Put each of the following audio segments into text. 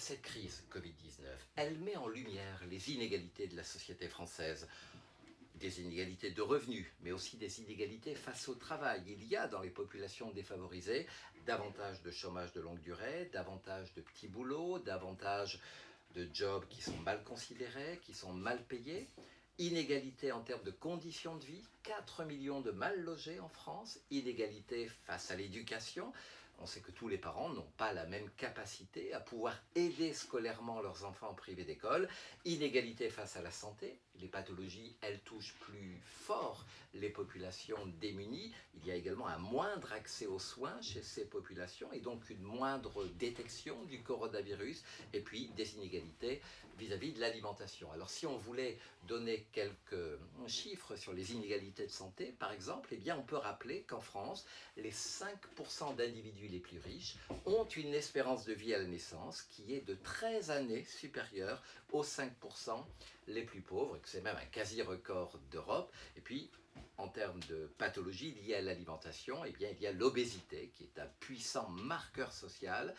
Cette crise Covid-19, elle met en lumière les inégalités de la société française. Des inégalités de revenus, mais aussi des inégalités face au travail. Il y a dans les populations défavorisées davantage de chômage de longue durée, davantage de petits boulots, davantage de jobs qui sont mal considérés, qui sont mal payés, inégalité en termes de conditions de vie, 4 millions de mal logés en France, inégalité face à l'éducation, on sait que tous les parents n'ont pas la même capacité à pouvoir aider scolairement leurs enfants en privé d'école. Inégalité face à la santé, les pathologies, elles touchent plus fort les populations démunies. Il y a également un moindre accès aux soins chez ces populations et donc une moindre détection du coronavirus et puis des inégalités vis-à-vis de l'alimentation. Alors si on voulait donner quelques chiffres sur les inégalités de santé, par exemple, eh bien on peut rappeler qu'en France, les 5% d'individus les plus riches ont une espérance de vie à la naissance qui est de 13 années supérieure aux 5% les plus pauvres, et que c'est même un quasi-record d'Europe. Et puis, en termes de pathologie liée à l'alimentation, eh bien, il y a l'obésité, qui est un puissant marqueur social.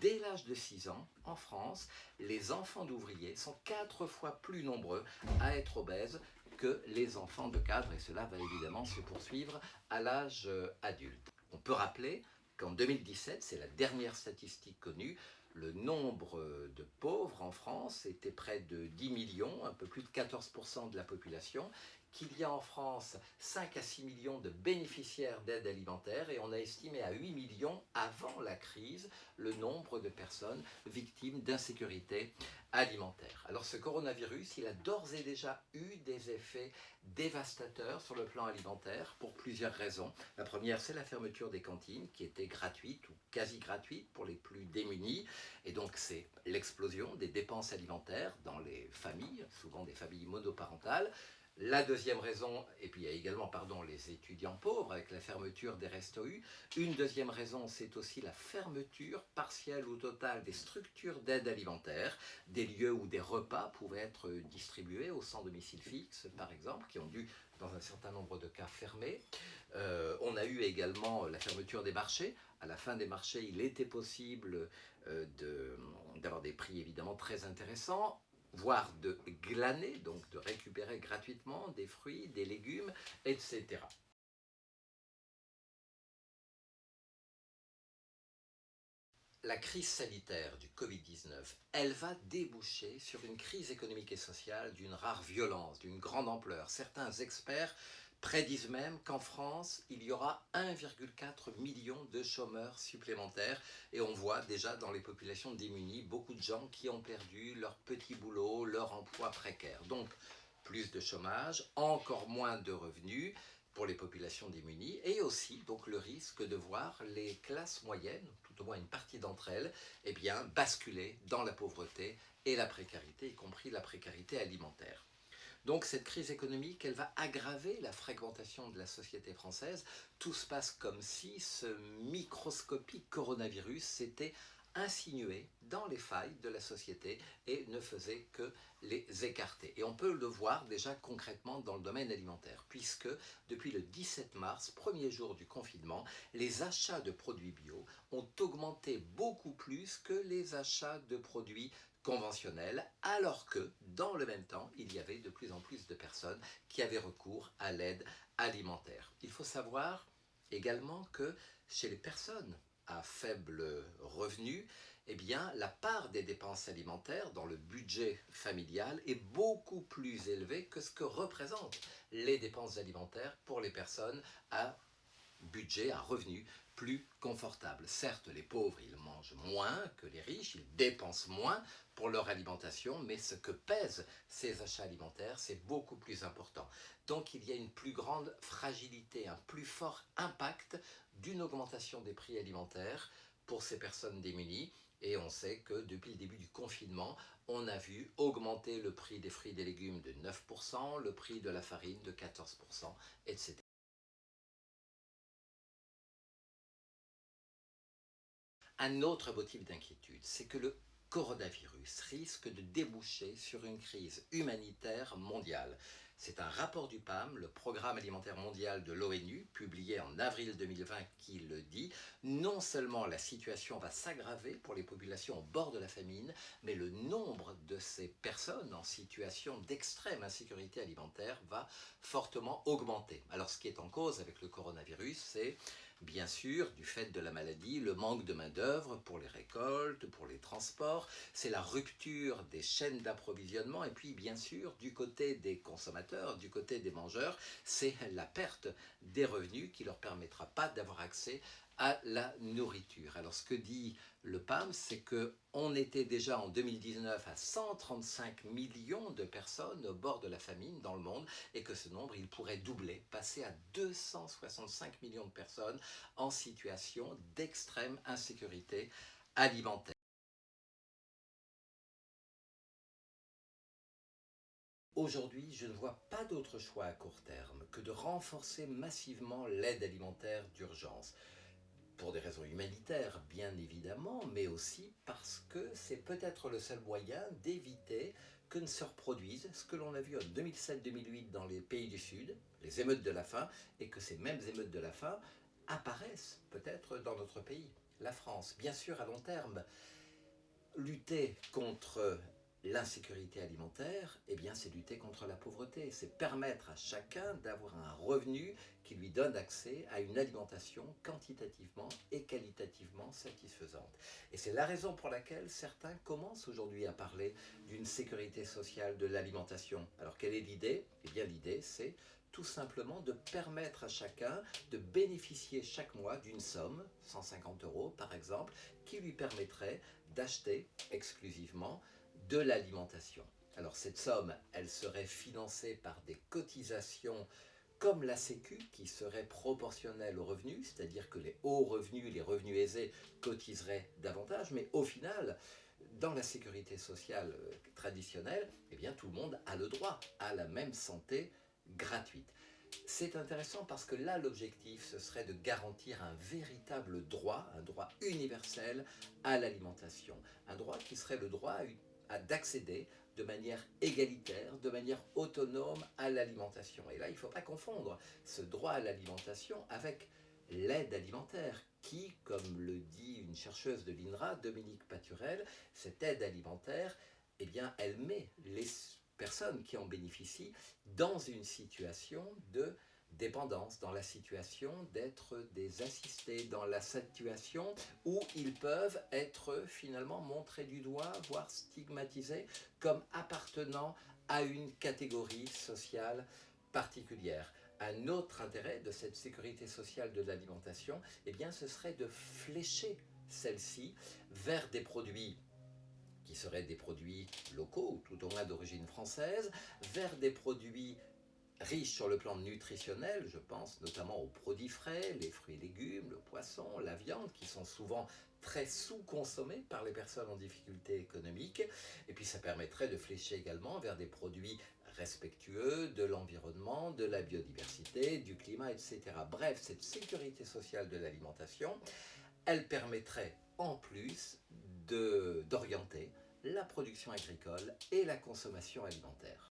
Dès l'âge de 6 ans, en France, les enfants d'ouvriers sont 4 fois plus nombreux à être obèses que les enfants de cadres, et cela va évidemment se poursuivre à l'âge euh, adulte. On peut rappeler qu'en 2017, c'est la dernière statistique connue, le nombre de pauvres en France était près de 10 millions, un peu plus de 14% de la population, qu'il y a en France 5 à 6 millions de bénéficiaires d'aide alimentaire et on a estimé à 8 millions avant la crise le nombre de personnes victimes d'insécurité alimentaire. Alors ce coronavirus, il a d'ores et déjà eu des effets dévastateurs sur le plan alimentaire pour plusieurs raisons. La première, c'est la fermeture des cantines qui étaient gratuites ou quasi gratuites pour les plus démunis et donc c'est l'explosion des dépenses alimentaires dans les familles, souvent des familles monoparentales, la deuxième raison, et puis il y a également pardon, les étudiants pauvres avec la fermeture des restos. Une deuxième raison, c'est aussi la fermeture partielle ou totale des structures d'aide alimentaire, des lieux où des repas pouvaient être distribués au sans domicile fixe, par exemple, qui ont dû, dans un certain nombre de cas, fermer. Euh, on a eu également la fermeture des marchés. À la fin des marchés, il était possible euh, d'avoir des prix évidemment très intéressants voire de glaner, donc de récupérer gratuitement des fruits, des légumes, etc. La crise sanitaire du Covid-19, elle va déboucher sur une crise économique et sociale d'une rare violence, d'une grande ampleur. Certains experts prédisent même qu'en France, il y aura 1,4 million de chômeurs supplémentaires et on voit déjà dans les populations démunies beaucoup de gens qui ont perdu leur petit boulot, leur emploi précaire. Donc, plus de chômage, encore moins de revenus pour les populations démunies et aussi donc le risque de voir les classes moyennes, tout au moins une partie d'entre elles, eh basculer dans la pauvreté et la précarité, y compris la précarité alimentaire. Donc cette crise économique, elle va aggraver la fragmentation de la société française. Tout se passe comme si ce microscopique coronavirus s'était insinué dans les failles de la société et ne faisait que les écarter. Et on peut le voir déjà concrètement dans le domaine alimentaire, puisque depuis le 17 mars, premier jour du confinement, les achats de produits bio ont augmenté beaucoup plus que les achats de produits conventionnelle, alors que dans le même temps, il y avait de plus en plus de personnes qui avaient recours à l'aide alimentaire. Il faut savoir également que chez les personnes à faible revenu, eh bien, la part des dépenses alimentaires dans le budget familial est beaucoup plus élevée que ce que représentent les dépenses alimentaires pour les personnes à budget, à revenu plus confortable. Certes, les pauvres, ils mangent moins que les riches, ils dépensent moins pour leur alimentation, mais ce que pèsent ces achats alimentaires, c'est beaucoup plus important. Donc il y a une plus grande fragilité, un plus fort impact d'une augmentation des prix alimentaires pour ces personnes démunies. Et on sait que depuis le début du confinement, on a vu augmenter le prix des fruits et des légumes de 9%, le prix de la farine de 14%, etc. Un autre motif d'inquiétude, c'est que le coronavirus risque de déboucher sur une crise humanitaire mondiale. C'est un rapport du PAM, le Programme alimentaire mondial de l'ONU, publié en avril 2020, qui le dit. Non seulement la situation va s'aggraver pour les populations au bord de la famine, mais le nombre de ces personnes en situation d'extrême insécurité alimentaire va fortement augmenter. Alors ce qui est en cause avec le coronavirus, c'est bien sûr, du fait de la maladie, le manque de main-d'œuvre pour les récoltes, pour les transports, c'est la rupture des chaînes d'approvisionnement, et puis bien sûr, du côté des consommateurs, du côté des mangeurs, c'est la perte des revenus qui ne leur permettra pas d'avoir accès à la nourriture. Alors ce que dit le PAM, c'est qu'on était déjà en 2019 à 135 millions de personnes au bord de la famine dans le monde et que ce nombre, il pourrait doubler, passer à 265 millions de personnes en situation d'extrême insécurité alimentaire. Aujourd'hui, je ne vois pas d'autre choix à court terme que de renforcer massivement l'aide alimentaire d'urgence pour des raisons humanitaires bien évidemment, mais aussi parce que c'est peut-être le seul moyen d'éviter que ne se reproduise ce que l'on a vu en 2007-2008 dans les pays du Sud, les émeutes de la faim, et que ces mêmes émeutes de la faim apparaissent peut-être dans notre pays, la France. Bien sûr, à long terme, lutter contre L'insécurité alimentaire, eh bien, c'est lutter contre la pauvreté, c'est permettre à chacun d'avoir un revenu qui lui donne accès à une alimentation quantitativement et qualitativement satisfaisante. Et c'est la raison pour laquelle certains commencent aujourd'hui à parler d'une sécurité sociale de l'alimentation. Alors, quelle est l'idée? Eh bien, l'idée, c'est tout simplement de permettre à chacun de bénéficier chaque mois d'une somme, 150 euros par exemple, qui lui permettrait d'acheter exclusivement de l'alimentation. Alors cette somme, elle serait financée par des cotisations comme la Sécu, qui serait proportionnelle aux revenus, c'est-à-dire que les hauts revenus, les revenus aisés, cotiseraient davantage, mais au final, dans la sécurité sociale euh, traditionnelle, eh bien, tout le monde a le droit à la même santé gratuite. C'est intéressant parce que là, l'objectif, ce serait de garantir un véritable droit, un droit universel à l'alimentation. Un droit qui serait le droit à une d'accéder de manière égalitaire, de manière autonome à l'alimentation. Et là, il ne faut pas confondre ce droit à l'alimentation avec l'aide alimentaire qui, comme le dit une chercheuse de l'INRA, Dominique Paturel, cette aide alimentaire, eh bien, elle met les personnes qui en bénéficient dans une situation de dépendance, dans la situation d'être des assistés, dans la situation où ils peuvent être finalement montrés du doigt, voire stigmatisés comme appartenant à une catégorie sociale particulière. Un autre intérêt de cette sécurité sociale de l'alimentation, eh bien, ce serait de flécher celle-ci vers des produits qui seraient des produits locaux, ou tout au moins d'origine française, vers des produits riche sur le plan nutritionnel, je pense notamment aux produits frais, les fruits et légumes, le poisson, la viande, qui sont souvent très sous-consommés par les personnes en difficulté économique. Et puis ça permettrait de flécher également vers des produits respectueux de l'environnement, de la biodiversité, du climat, etc. Bref, cette sécurité sociale de l'alimentation, elle permettrait en plus d'orienter la production agricole et la consommation alimentaire.